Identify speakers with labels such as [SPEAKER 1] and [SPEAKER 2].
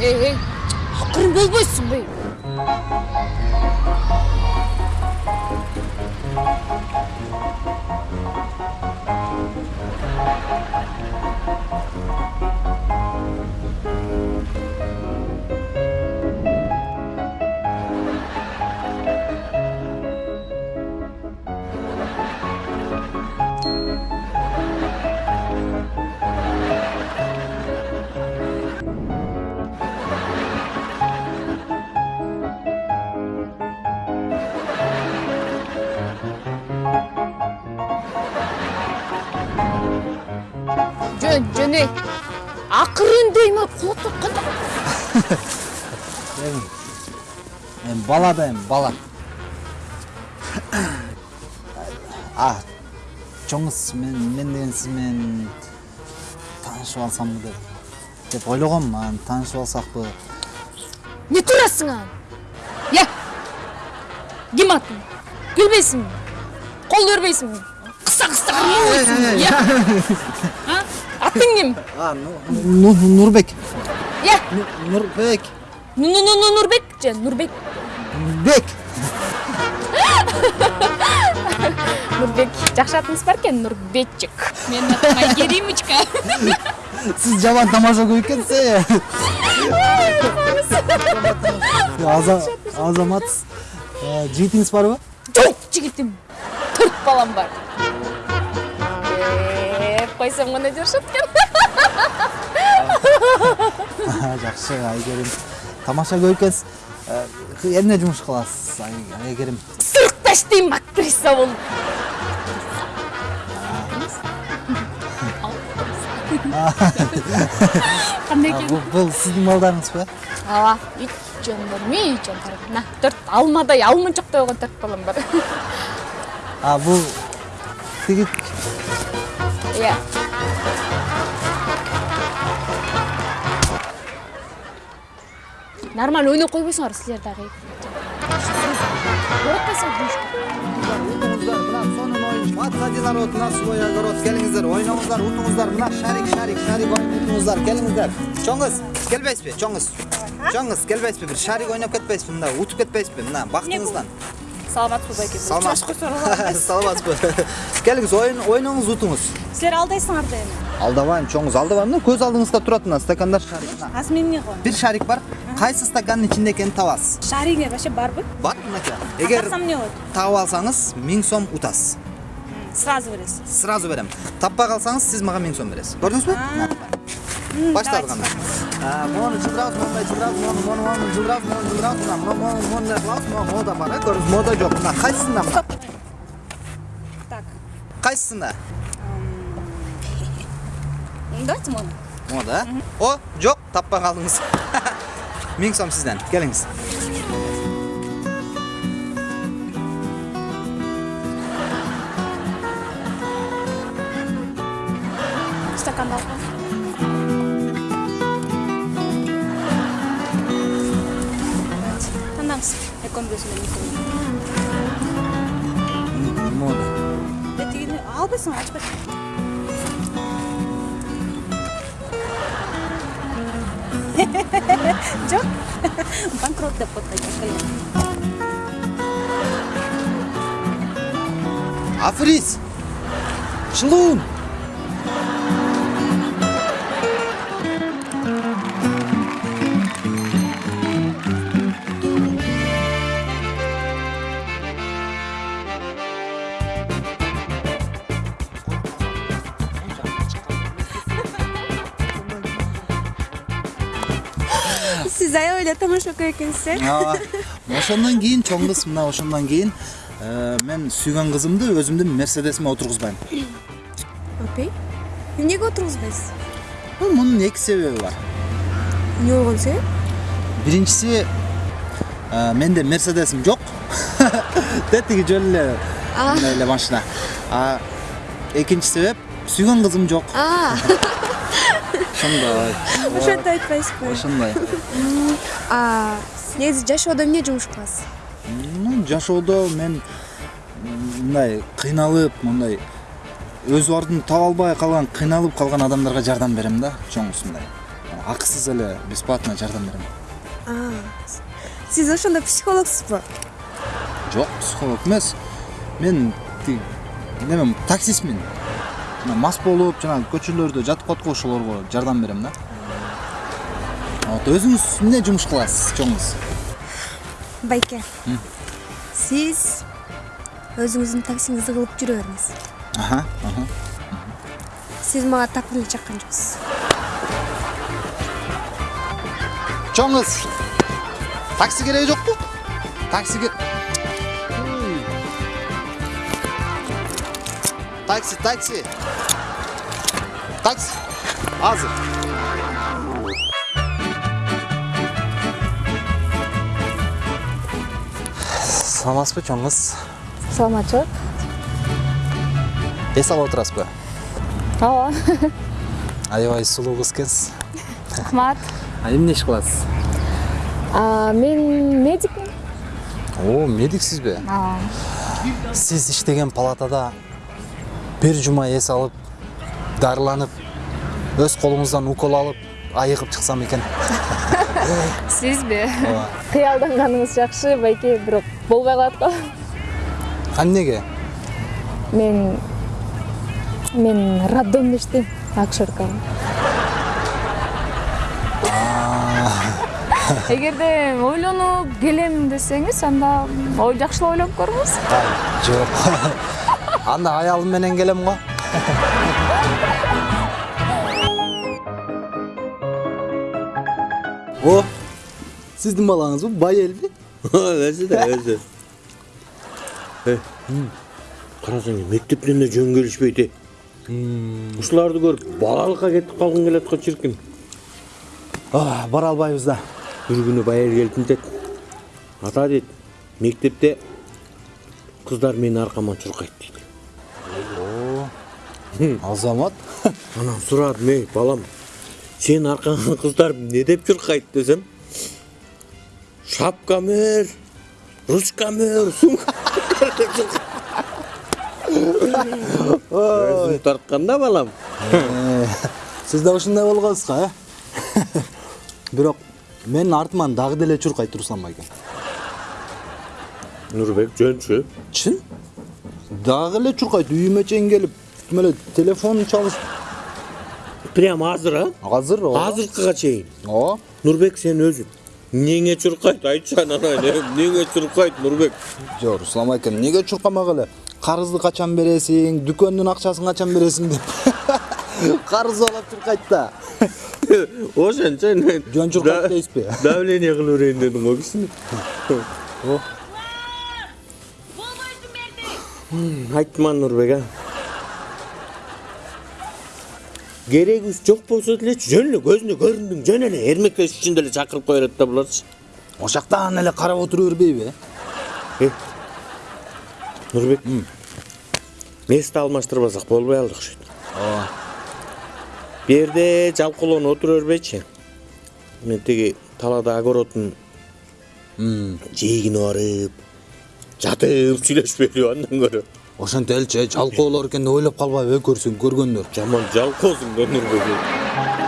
[SPEAKER 1] эй эй. Акырын болбойсуңбу жөн жөн эй акырын дейм кулатып кантип
[SPEAKER 2] эми эми бала да эми бала. А чоңуз мен мен деген менен таанышып алсамбы деп деп ойлогом анан таанышып алсакпы
[SPEAKER 1] не турасың анан е ким атың күлбейсиңби кол бербейсиңби кыса кыса кармабайсыңбы е А? Атың ким
[SPEAKER 2] а Ну- Ну- нурбек.
[SPEAKER 1] Е
[SPEAKER 2] ну- нурбек.
[SPEAKER 1] Же нурбек
[SPEAKER 2] бек
[SPEAKER 1] нурбек. Жакшы атыңыз бар экен нурбекчик. Менин атым айгеримочка
[SPEAKER 2] сиз жаман тамаша көп экенсиз азаматсыз Э, жигитиңиз барбы
[SPEAKER 1] жок жигитим төрт балам бар. Койсом гана жашат экен
[SPEAKER 2] жакшы айгерим тамаша Э, эмне жумуш кыласыз Ай- айгерим
[SPEAKER 1] сырыкта иштейм актриса болуп кандай экен
[SPEAKER 2] бул- сиздин балдарыңызбы
[SPEAKER 1] ооба үч жөндөр үч жөндөр мына төрт алмадай алмынчоктой болгон төрт балам бар.
[SPEAKER 2] А бул тиги
[SPEAKER 1] иә. Нормально ойноп койбойсуңар силер дагы оотпайсыңар
[SPEAKER 2] утуңуздар мына сонун оюн матка народ на свой огород келиңиздер ойноңуздар утуңуздар мына шарик шарик шарик ойнап утуңуздар келиңиздер чоңуз келбейсизби чоңуз чоңуз келбейсизби бир шарик ойноп кетпейсизби мында утуп кетпейсизби мына бактыңыздан
[SPEAKER 3] саламатсызбы байке
[SPEAKER 2] Саламат-
[SPEAKER 3] учурашып койсоңор алабыз
[SPEAKER 2] саламатсызбы келиңиз ойын ойноңуз утуңуз
[SPEAKER 3] силер алдайсыңар да эми
[SPEAKER 2] алдабайм чоңуз алдабайм мына көз алдыңызда турат мына стакандар шарик мына
[SPEAKER 3] азыр мен эмне кылам
[SPEAKER 2] бир шарик бар. Кайсы стакандын ичинде экенин табасыз
[SPEAKER 3] шаригиңер вообще барбы
[SPEAKER 2] бар мынакей эгер
[SPEAKER 3] тапсам эмне болот
[SPEAKER 2] таап алсаңыз миң сом утасыз
[SPEAKER 3] сразу бересиз
[SPEAKER 2] сразу берем таппай калсаңыз сиз мага миң сом бересиз көрдүңүзбү баштадык анда мону жылдырабыз мондай мына мону мода бар э көрдүңүз мода жок мына кайсысында мына
[SPEAKER 3] так
[SPEAKER 2] кайсысында
[SPEAKER 3] давайте мону
[SPEAKER 2] мода э о жок таппай калдыңыз миң сом сизден келиңиз
[SPEAKER 3] албайсыңар ачпайсың жок банкрот деп коет
[SPEAKER 2] африз чылуун
[SPEAKER 3] аябай эле тамашакөй экенсиз э
[SPEAKER 2] ооба ошондон кийин чоң кыз мына ошондон кийин мен сүйгөн кызымды өзүмдүн мерседесиме отургузбайм
[SPEAKER 3] окей эмнеге отургузбайсыз
[SPEAKER 2] Ну, мунун эки себеби бар
[SPEAKER 3] эмне болгон себеп
[SPEAKER 2] биринчиси менде мерседесим жок да тиги жөн эле мындай эле машина экинчи себеп сүйгөн кызым жок ошондой
[SPEAKER 4] ошентип айтпайсызбы
[SPEAKER 2] ошондой
[SPEAKER 4] негизи жашоодо эмне жумуш кыласыз
[SPEAKER 2] жашоодо мен мындай кыйналып мындай өз баардыгын таба албай калган кыйналып калган адамдарга жардам берем да чоң мындай. Акысыз эле бесплатно жардам берем
[SPEAKER 3] сиз ошондо психологсузбу
[SPEAKER 2] жок психолог эмес мен тиги немем таксистмин мас болуп жанагы көчөлөрдө жатып калат го ошолорго жардам берем да. Вот өзүңүз эмне жумуш кыласыз чоңуз
[SPEAKER 3] байке сиз өзүңүздүн таксиңизди кылып жүрө бериңиз сиз мага деле чаккан жоксуз
[SPEAKER 2] чоңуз такси кереги жокпу такси такси такси такси азыр саламатсызбы чоңуз
[SPEAKER 1] саламатчылык
[SPEAKER 2] эс алып отурасызбы
[SPEAKER 1] ооба
[SPEAKER 2] аябай сулуу кыз экенсиз
[SPEAKER 1] рахмат
[SPEAKER 2] эмне иш кыласыз
[SPEAKER 1] мен медикмин
[SPEAKER 2] о медиксизби сиз иштеген палатада бир жума эс алып дарыланып өз колуңуздан укол алып айыгып чыксам экен
[SPEAKER 1] сизби кыялданганыңыз жакшы байке бирок болбой калат го
[SPEAKER 2] а эмнеге
[SPEAKER 1] мен мен роддомдо иштейм акушерка эгерде ойлонуп келем десеңиз анда ой жакшылап ойлонуп көрүңүз
[SPEAKER 2] жок анда аялым менен келем го о сиздин балаңызбы байелби
[SPEAKER 5] өзү да өзү карасаң мектептен да жөн келишпейт э ушуларды көрүп балалыкка кетип калгың келет го чиркин
[SPEAKER 2] бара албайбыз да
[SPEAKER 5] бир күнү байел келип мынтет ата дейт мектепте кыздар менин аркама чуркайт дейт
[SPEAKER 2] азамат.
[SPEAKER 5] Анан сурадым эй балам сенин аркаңа кыздар эмне деп чуркайт десем шапкамөр ручкамөр сумка өзүң тарткан да балам.
[SPEAKER 2] Сиз да ушундай болгонсузго э бирок менин артыман дагы деле чуркайт руслан байке
[SPEAKER 5] нурбек жөнчү
[SPEAKER 2] чын? Дагы эле чуркайт үйүмө чейин келип эле телефон чалыш
[SPEAKER 5] прямо азыр а
[SPEAKER 2] азыр ооба
[SPEAKER 5] азыркыга чейин
[SPEAKER 2] ооба
[SPEAKER 5] нурбек сен өзүң эмнеңе чуркайт айтчы анан эмнеңе чуркайт нурбек
[SPEAKER 2] жок руслан байке эмнеге чуркамак эле карызды качан бересиң дүкөндүн акчасын качан бересиң деп карыз алып чуркайт да
[SPEAKER 5] ошончо
[SPEAKER 2] жөн чуркайт дейсизби
[SPEAKER 5] давление кылып берейин дедиң го кичине айттыман нурбек а керегибиз жок болсо делечи жөн эле көзүнө көрүндүң жөн эле эрмектеш үчүн деле чакырып кое берет да буларчы
[SPEAKER 2] ошол жактан эле карап отура бербейби
[SPEAKER 5] э нурбек место алмаштырбасак болбой калды окшойт
[SPEAKER 2] ооба
[SPEAKER 5] жерде жалкоолонуп отура бербейчи мен тиги талаада огородун жээгине барып жатып сүйлөшпөйлүбү андан көрө
[SPEAKER 2] ошентип элчи жалкоолор экен деп ойлоп калбайбы э көргөндөр
[SPEAKER 5] жаман жалкоосуң да